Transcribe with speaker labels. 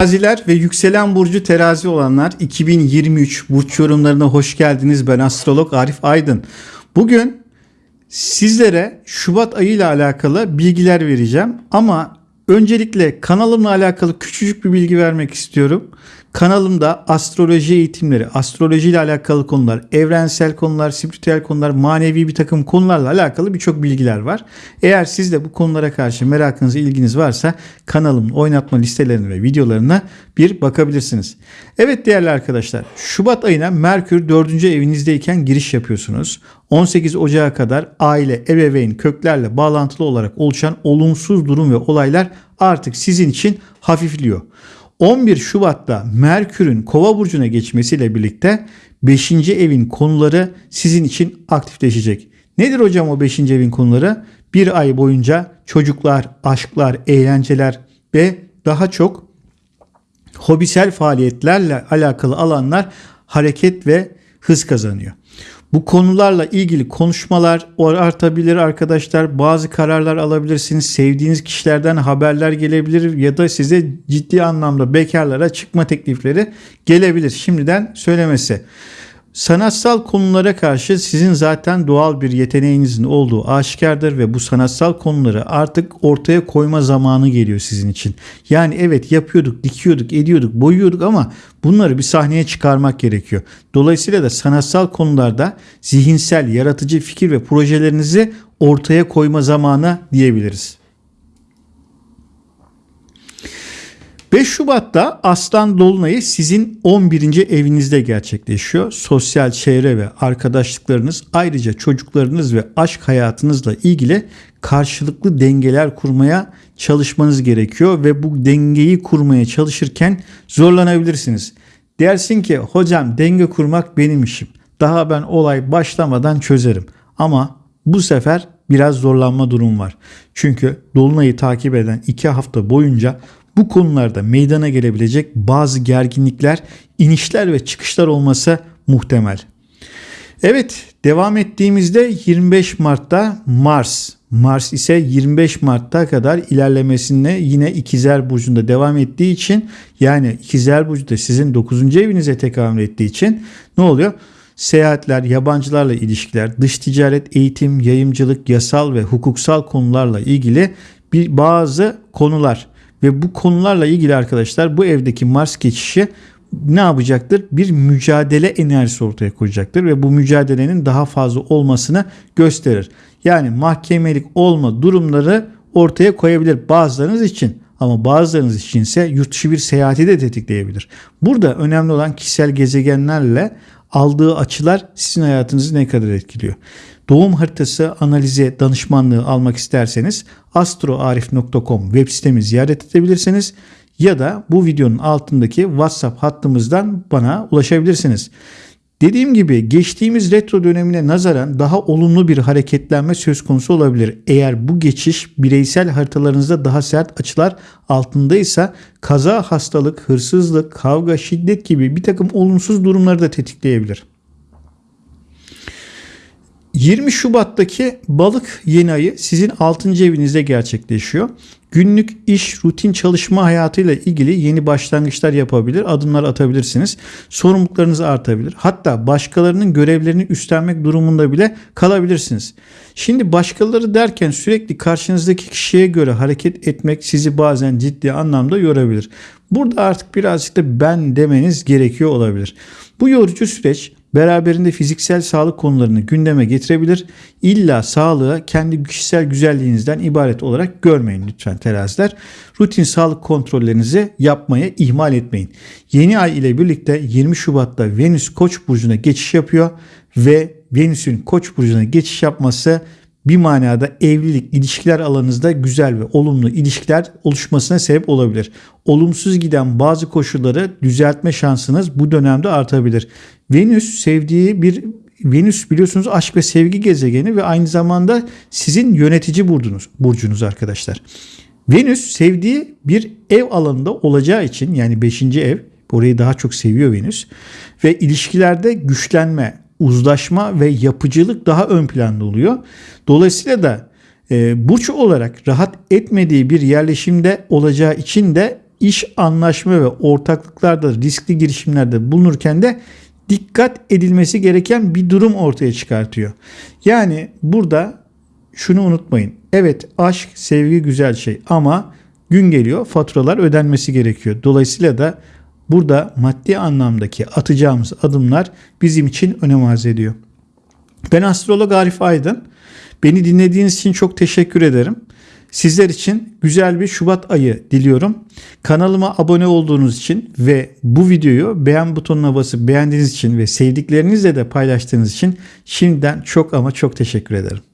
Speaker 1: Teraziler ve yükselen burcu terazi olanlar 2023 burç yorumlarına hoş geldiniz. Ben astrolog Arif Aydın. Bugün sizlere Şubat ayı ile alakalı bilgiler vereceğim ama öncelikle kanalımla alakalı küçücük bir bilgi vermek istiyorum. Kanalımda astroloji eğitimleri, astroloji ile alakalı konular, evrensel konular, spiritüel konular, manevi bir takım konularla alakalı birçok bilgiler var. Eğer siz de bu konulara karşı merakınız, ilginiz varsa kanalımın oynatma listelerine ve videolarına bir bakabilirsiniz. Evet değerli arkadaşlar, Şubat ayına Merkür 4. evinizdeyken giriş yapıyorsunuz. 18 Ocağı kadar aile, ebeveyn, köklerle bağlantılı olarak oluşan olumsuz durum ve olaylar artık sizin için hafifliyor. 11 Şubat'ta Merkür'ün Kova burcuna geçmesiyle birlikte 5. evin konuları sizin için aktifleşecek. Nedir hocam o 5. evin konuları? Bir ay boyunca çocuklar, aşklar, eğlenceler ve daha çok hobisel faaliyetlerle alakalı alanlar hareket ve hız kazanıyor. Bu konularla ilgili konuşmalar artabilir arkadaşlar. Bazı kararlar alabilirsiniz. Sevdiğiniz kişilerden haberler gelebilir ya da size ciddi anlamda bekarlara çıkma teklifleri gelebilir. Şimdiden söylemesi. Sanatsal konulara karşı sizin zaten doğal bir yeteneğinizin olduğu aşikardır ve bu sanatsal konuları artık ortaya koyma zamanı geliyor sizin için. Yani evet yapıyorduk, dikiyorduk, ediyorduk, boyuyorduk ama bunları bir sahneye çıkarmak gerekiyor. Dolayısıyla da sanatsal konularda zihinsel, yaratıcı fikir ve projelerinizi ortaya koyma zamanı diyebiliriz. 5 Şubat'ta Aslan Dolunay'ı sizin 11. evinizde gerçekleşiyor. Sosyal çevre ve arkadaşlıklarınız ayrıca çocuklarınız ve aşk hayatınızla ilgili karşılıklı dengeler kurmaya çalışmanız gerekiyor ve bu dengeyi kurmaya çalışırken zorlanabilirsiniz. Dersin ki hocam denge kurmak benim işim. Daha ben olay başlamadan çözerim. Ama bu sefer biraz zorlanma durum var. Çünkü Dolunay'ı takip eden 2 hafta boyunca bu konularda meydana gelebilecek bazı gerginlikler, inişler ve çıkışlar olması muhtemel. Evet, devam ettiğimizde 25 Mart'ta Mars, Mars ise 25 Mart'ta kadar ilerlemesine yine İkizler Burcu'nda devam ettiği için yani İkizler Burcu da sizin 9. evinize tekamül ettiği için ne oluyor? Seyahatler, yabancılarla ilişkiler, dış ticaret, eğitim, yayımcılık, yasal ve hukuksal konularla ilgili bir bazı konular ve bu konularla ilgili arkadaşlar bu evdeki Mars geçişi ne yapacaktır? Bir mücadele enerjisi ortaya koyacaktır ve bu mücadelenin daha fazla olmasını gösterir. Yani mahkemelik olma durumları ortaya koyabilir bazılarınız için ama bazılarınız için ise yurt dışı bir seyahati de tetikleyebilir. Burada önemli olan kişisel gezegenlerle aldığı açılar sizin hayatınızı ne kadar etkiliyor. Doğum haritası analizi danışmanlığı almak isterseniz astroarif.com web sitemi ziyaret edebilirsiniz ya da bu videonun altındaki WhatsApp hattımızdan bana ulaşabilirsiniz. Dediğim gibi geçtiğimiz retro dönemine nazaran daha olumlu bir hareketlenme söz konusu olabilir. Eğer bu geçiş bireysel haritalarınızda daha sert açılar altındaysa kaza, hastalık, hırsızlık, kavga, şiddet gibi bir takım olumsuz durumları da tetikleyebilir. 20 Şubat'taki balık yeni ayı sizin 6. evinizde gerçekleşiyor. Günlük iş, rutin çalışma hayatıyla ilgili yeni başlangıçlar yapabilir, adımlar atabilirsiniz. Sorumluluklarınız artabilir. Hatta başkalarının görevlerini üstlenmek durumunda bile kalabilirsiniz. Şimdi başkaları derken sürekli karşınızdaki kişiye göre hareket etmek sizi bazen ciddi anlamda yorabilir. Burada artık birazcık da ben demeniz gerekiyor olabilir. Bu yorucu süreç beraberinde fiziksel sağlık konularını gündeme getirebilir. İlla sağlığı kendi kişisel güzelliğinizden ibaret olarak görmeyin lütfen teraziler. Rutin sağlık kontrollerinizi yapmaya ihmal etmeyin. Yeni ay ile birlikte 20 Şubat'ta Venüs Koç burcuna geçiş yapıyor ve Venüs'ün Koç burcuna geçiş yapması bir manada evlilik, ilişkiler alanınızda güzel ve olumlu ilişkiler oluşmasına sebep olabilir. Olumsuz giden bazı koşulları düzeltme şansınız bu dönemde artabilir. Venüs sevdiği bir Venüs biliyorsunuz aşk ve sevgi gezegeni ve aynı zamanda sizin yönetici burcunuz, burcunuz arkadaşlar. Venüs sevdiği bir ev alanında olacağı için yani 5. ev orayı daha çok seviyor Venüs ve ilişkilerde güçlenme, uzlaşma ve yapıcılık daha ön planda oluyor. Dolayısıyla da e, burç olarak rahat etmediği bir yerleşimde olacağı için de iş anlaşma ve ortaklıklarda riskli girişimlerde bulunurken de dikkat edilmesi gereken bir durum ortaya çıkartıyor. Yani burada şunu unutmayın. Evet aşk, sevgi güzel şey ama gün geliyor faturalar ödenmesi gerekiyor. Dolayısıyla da burada maddi anlamdaki atacağımız adımlar bizim için önem arz ediyor. Ben astrolog Arif Aydın. Beni dinlediğiniz için çok teşekkür ederim. Sizler için güzel bir Şubat ayı diliyorum. Kanalıma abone olduğunuz için ve bu videoyu beğen butonuna basıp beğendiğiniz için ve sevdiklerinizle de paylaştığınız için şimdiden çok ama çok teşekkür ederim.